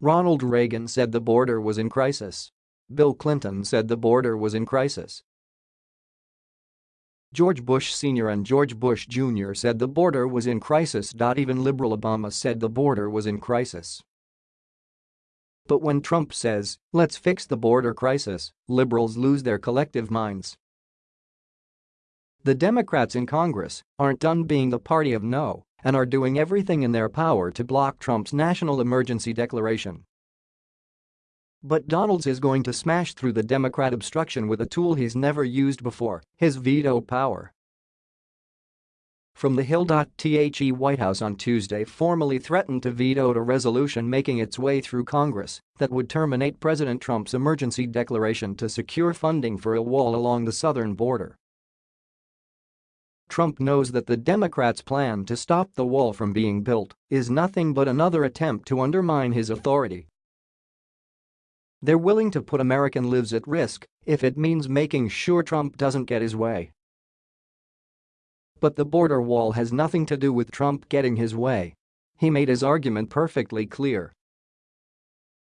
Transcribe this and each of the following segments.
Ronald Reagan said the border was in crisis. Bill Clinton said the border was in crisis. George Bush Sr. and George Bush Jr. said the border was in crisis. Even liberal Obama said the border was in crisis. But when Trump says, let's fix the border crisis, liberals lose their collective minds. The Democrats in Congress aren't done being the party of no and are doing everything in their power to block Trump's national emergency declaration. But Donalds is going to smash through the Democrat obstruction with a tool he's never used before, his veto power. From the Hill. The White House on Tuesday formally threatened to veto a resolution making its way through Congress that would terminate President Trump's emergency declaration to secure funding for a wall along the southern border. Trump knows that the Democrats' plan to stop the wall from being built is nothing but another attempt to undermine his authority. They're willing to put American lives at risk if it means making sure Trump doesn't get his way. But the border wall has nothing to do with Trump getting his way. He made his argument perfectly clear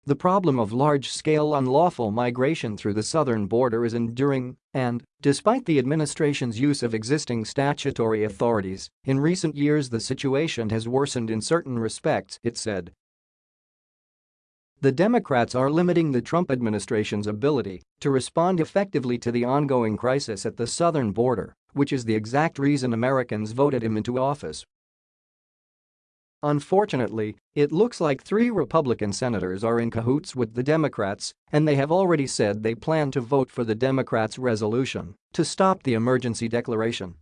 the problem of large-scale unlawful migration through the southern border is enduring and, despite the administration's use of existing statutory authorities, in recent years the situation has worsened in certain respects, it said. The Democrats are limiting the Trump administration's ability to respond effectively to the ongoing crisis at the southern border, which is the exact reason Americans voted him into office. Unfortunately, it looks like three Republican senators are in cahoots with the Democrats and they have already said they plan to vote for the Democrats' resolution to stop the emergency declaration.